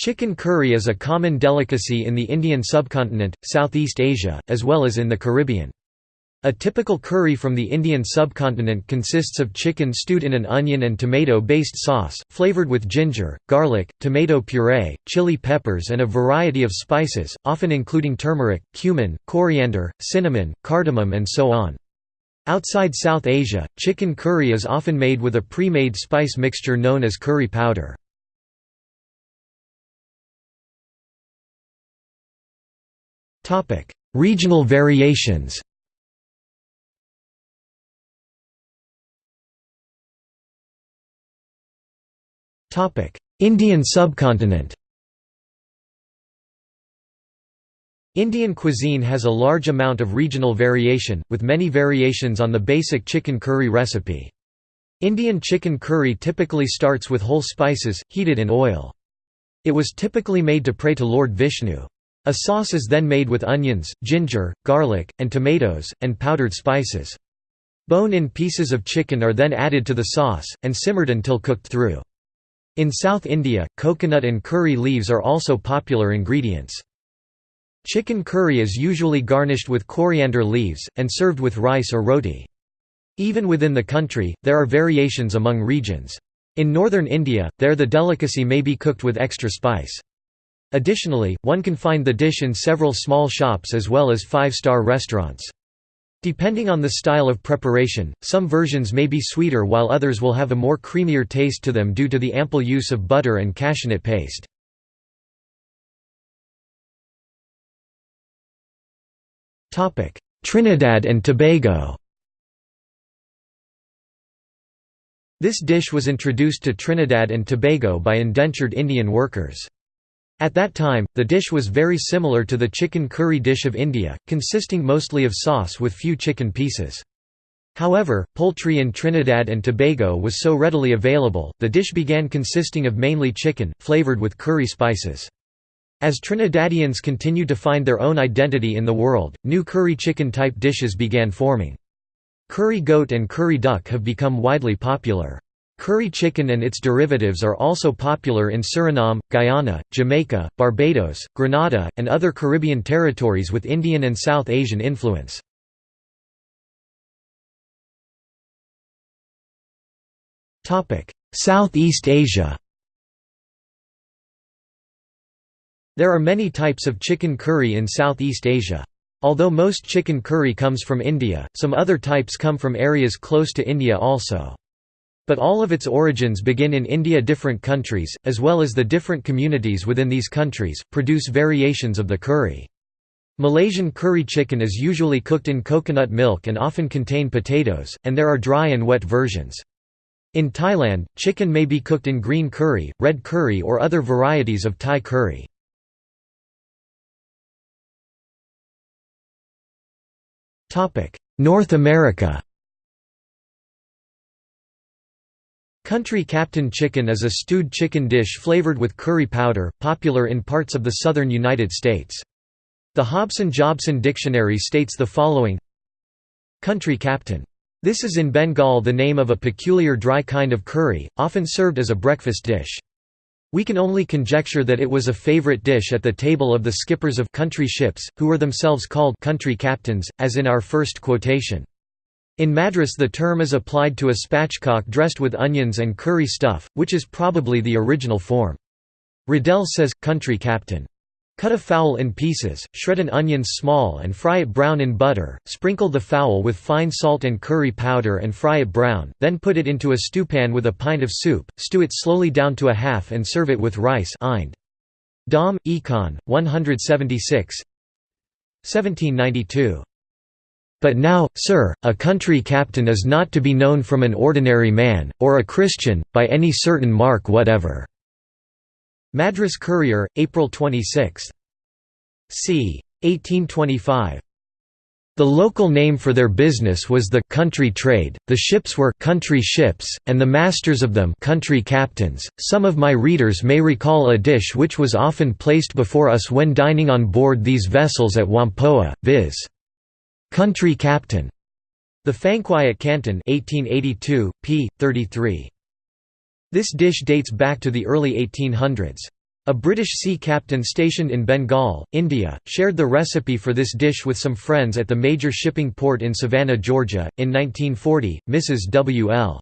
Chicken curry is a common delicacy in the Indian subcontinent, Southeast Asia, as well as in the Caribbean. A typical curry from the Indian subcontinent consists of chicken stewed in an onion and tomato-based sauce, flavored with ginger, garlic, tomato puree, chili peppers and a variety of spices, often including turmeric, cumin, coriander, cinnamon, cardamom and so on. Outside South Asia, chicken curry is often made with a pre-made spice mixture known as curry powder. Regional variations Indian subcontinent Indian cuisine has a large amount of regional variation, with many variations on the basic chicken curry recipe. Indian chicken curry typically starts with whole spices, heated in oil. It was typically made to pray to Lord Vishnu. A sauce is then made with onions, ginger, garlic, and tomatoes, and powdered spices. Bone-in pieces of chicken are then added to the sauce, and simmered until cooked through. In South India, coconut and curry leaves are also popular ingredients. Chicken curry is usually garnished with coriander leaves, and served with rice or roti. Even within the country, there are variations among regions. In northern India, there the delicacy may be cooked with extra spice. Additionally, one can find the dish in several small shops as well as five-star restaurants. Depending on the style of preparation, some versions may be sweeter while others will have a more creamier taste to them due to the ample use of butter and cashewnut paste. Trinidad and Tobago This dish was introduced to Trinidad and Tobago by indentured Indian workers. At that time, the dish was very similar to the chicken curry dish of India, consisting mostly of sauce with few chicken pieces. However, poultry in Trinidad and Tobago was so readily available, the dish began consisting of mainly chicken, flavored with curry spices. As Trinidadians continued to find their own identity in the world, new curry chicken type dishes began forming. Curry goat and curry duck have become widely popular. Curry chicken and its derivatives are also popular in Suriname, Guyana, Jamaica, Barbados, Grenada, and other Caribbean territories with Indian and South Asian influence. Southeast Asia There are many types of chicken curry in Southeast Asia. Although most chicken curry comes from India, some other types come from areas close to India also. But all of its origins begin in India different countries, as well as the different communities within these countries, produce variations of the curry. Malaysian curry chicken is usually cooked in coconut milk and often contain potatoes, and there are dry and wet versions. In Thailand, chicken may be cooked in green curry, red curry or other varieties of Thai curry. North America Country Captain Chicken is a stewed chicken dish flavored with curry powder, popular in parts of the southern United States. The Hobson-Jobson Dictionary states the following Country Captain. This is in Bengal the name of a peculiar dry kind of curry, often served as a breakfast dish. We can only conjecture that it was a favorite dish at the table of the skippers of country ships, who were themselves called country captains, as in our first quotation. In Madras the term is applied to a spatchcock dressed with onions and curry stuff, which is probably the original form. Riddell says, country captain. Cut a fowl in pieces, shred an onion small and fry it brown in butter, sprinkle the fowl with fine salt and curry powder and fry it brown, then put it into a stewpan with a pint of soup, stew it slowly down to a half and serve it with rice. Dom, Econ, 176 1792 but now, sir, a country captain is not to be known from an ordinary man, or a Christian, by any certain mark whatever." Madras Courier, April 26. c. 1825. The local name for their business was the country trade, the ships were country ships, and the masters of them country captains. Some of my readers may recall a dish which was often placed before us when dining on board these vessels at Whampoa, viz. Country Captain. The Fankwae Canton 1882, p. 33. This dish dates back to the early 1800s. A British sea captain stationed in Bengal, India, shared the recipe for this dish with some friends at the major shipping port in Savannah, Georgia. In 1940, Mrs. W. L.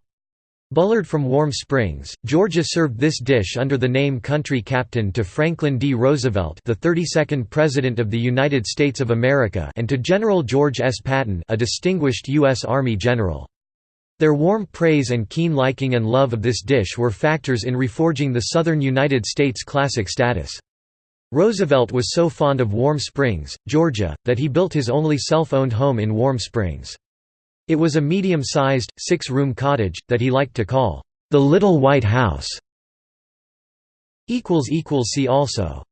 Bullard from Warm Springs, Georgia served this dish under the name Country Captain to Franklin D. Roosevelt the 32nd President of the United States of America and to General George S. Patton a distinguished U.S. Army general. Their warm praise and keen liking and love of this dish were factors in reforging the southern United States' classic status. Roosevelt was so fond of Warm Springs, Georgia, that he built his only self-owned home in Warm Springs. It was a medium-sized, six-room cottage, that he liked to call, "...the Little White House". See also